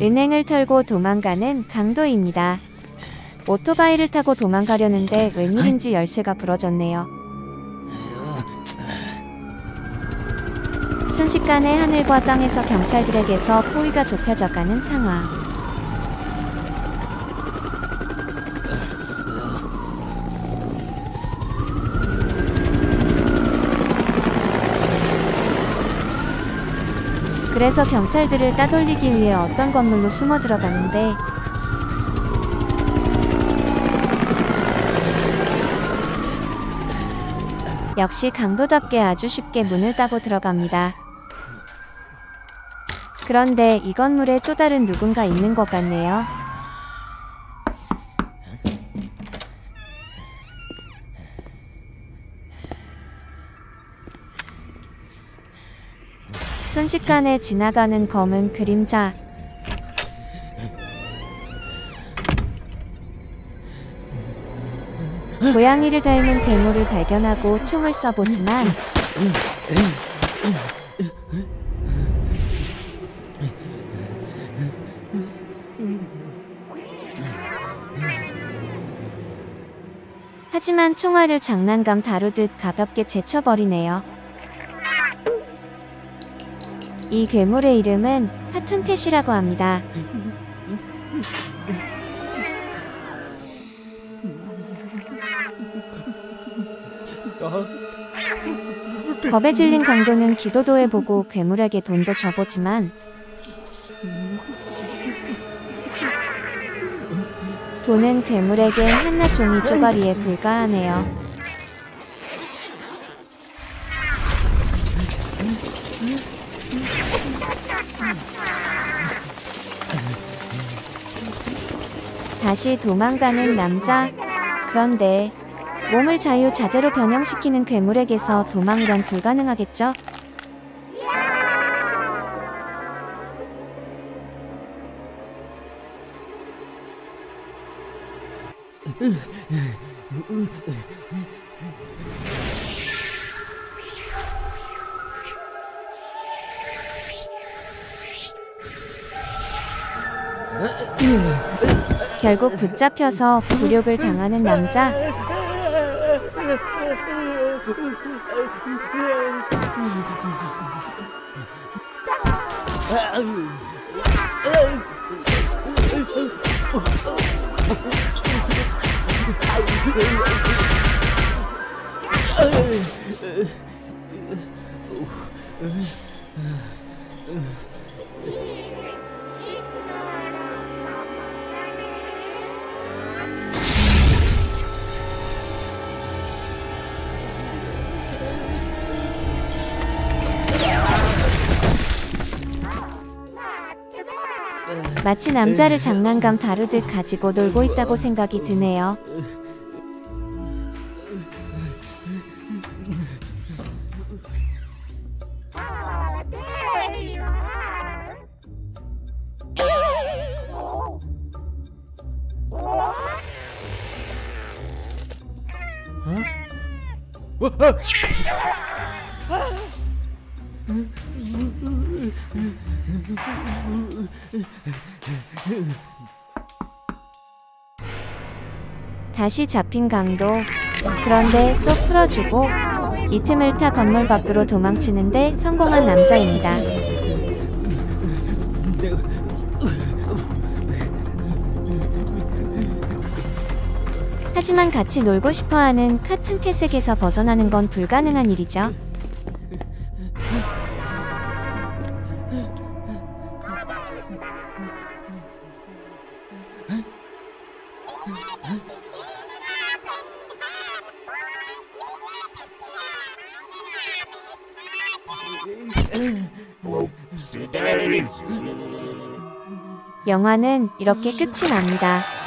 은행을 털고 도망가는 강도입니다. 오토바이를 타고 도망가려는데 웬일인지 열쇠가 부러졌네요. 순식간에 하늘과 땅에서 경찰들에게서 포위가 좁혀져가는 상황. 그래서 경찰들을 따돌리기 위해 어떤 건물로 숨어 들어가는데 역시 강도답게 아주 쉽게 문을 따고 들어갑니다. 그런데 이 건물에 또 다른 누군가 있는 것 같네요. 순식간에 지나가는 검은 그림자. 고양이를 닮은 괴물을 발견하고 총을 쏴보지만 하지만 총알을 장난감 다루듯 가볍게 제쳐버리네요. 이 괴물의 이름은 하툰캣이라고 합니다. 겁에 질린 강도는 기도도 해보고 괴물에게 돈도 줘보지만 돈은 괴물에게 한낱 종이 쪼가리에 불과하네요. 다시 도망가는 남자. 그런데 몸을 자유자재로 변형시키는 괴물에게서 도망은 불가능하겠죠? 결국 붙잡혀서 굴욕을 당하는 남자. 마치 남자를 장난감 다루듯 가지고 놀고 있다고 생각이 드네요. 다시 잡힌 강도. 그런데 또 풀어주고 이 틈을 타 건물 밖으로 도망치는데 성공한 남자입니다. 하지만 같이 놀고 싶어하는 카툰 캐색에서 벗어나는 건 불가능한 일이죠. 영화는 이렇게 끝이 납니다.